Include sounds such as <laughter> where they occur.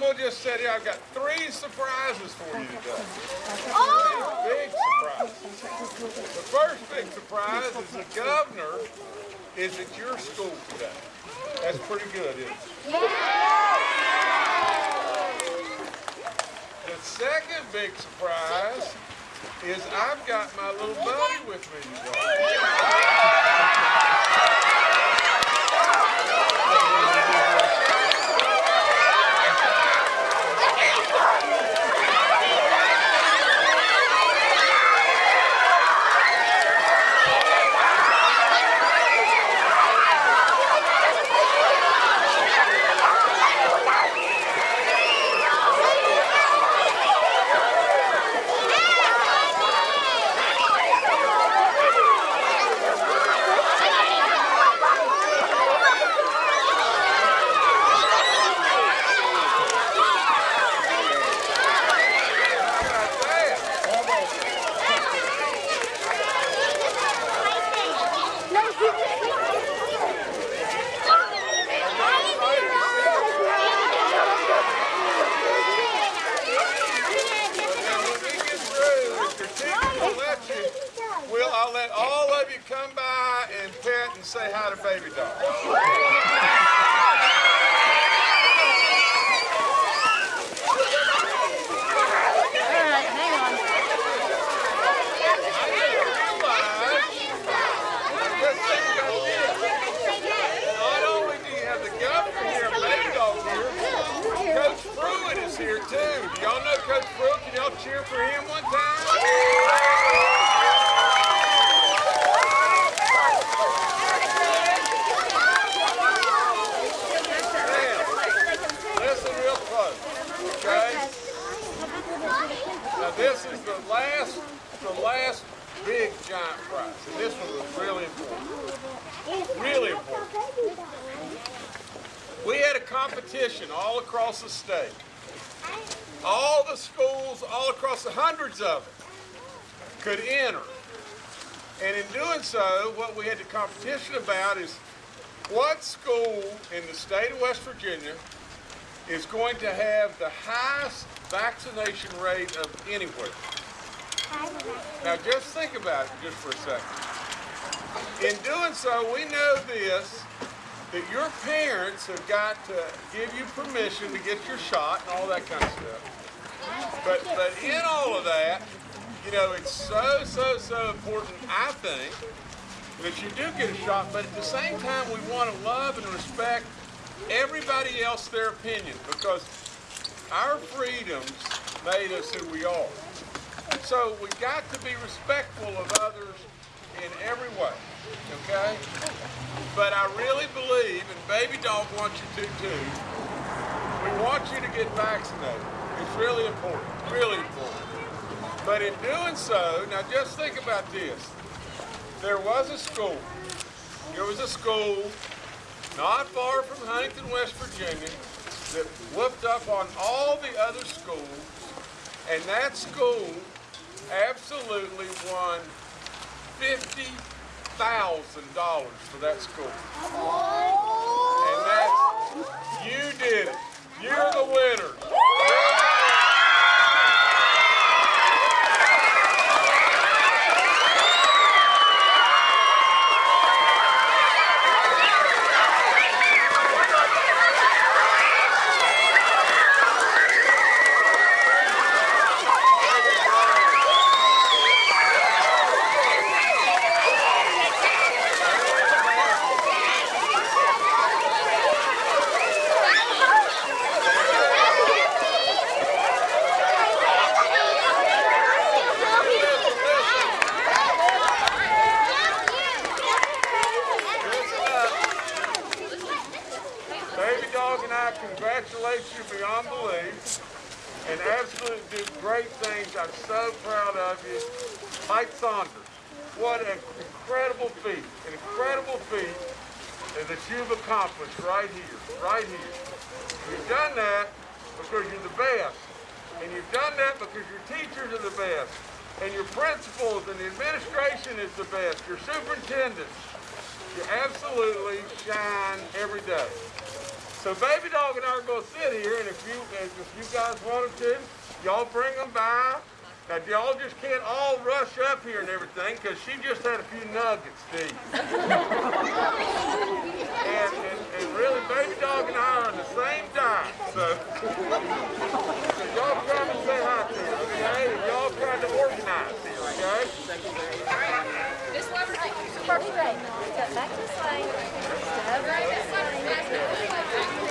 just said here, I've got three surprises for you today. Oh! Big surprise. The first big surprise is the governor is at your school today. That's pretty good, isn't it? Yeah. The second big surprise is I've got my little buddy with me today. How about that? Now, when we get through, if your teacher will let you, Well, I'll let all of you come by and pet and say hi to Baby Dog. Coach Pruitt is here too. Do y'all know Coach Pruitt? Can y'all cheer for him one time? Now, listen real close, okay? Now this is the last, the last big giant prize, and this one was really important. Really important. We had a competition all across the state. All the schools, all across the hundreds of them, could enter. And in doing so, what we had the competition about is what school in the state of West Virginia is going to have the highest vaccination rate of anywhere. Now just think about it just for a second. In doing so, we know this, that your parents have got to give you permission to get your shot and all that kind of stuff. But, but in all of that, you know, it's so, so, so important, I think, that you do get a shot, but at the same time, we want to love and respect everybody else their opinion because our freedoms made us who we are. So we got to be respectful of others in every way, okay? But I really believe, and Baby Dog wants you to too, we want you to get vaccinated. It's really important, really important. But in doing so, now just think about this. There was a school, there was a school not far from Huntington, West Virginia, that whooped up on all the other schools, and that school absolutely won fifty thousand dollars for that school. And that's you did it. You're the winner. Listen up. Baby Dog and I congratulate you beyond belief and absolutely do great things. I'm so proud of you. Mike Saunders, what an incredible feat, an incredible feat that you've accomplished right here, right here. You've done that because you're the best. And you've done that because your teachers are the best. And your principals and the administration is the best. Your superintendents. You absolutely shine every day. So Baby Dog and I are gonna sit here, and if you if you guys wanted to, y'all bring them by. Now y'all just can't all rush up here and everything, cause she just had a few nuggets, Steve. <laughs> and, and, and really, Baby Dog and I are on the same diet, so, so y'all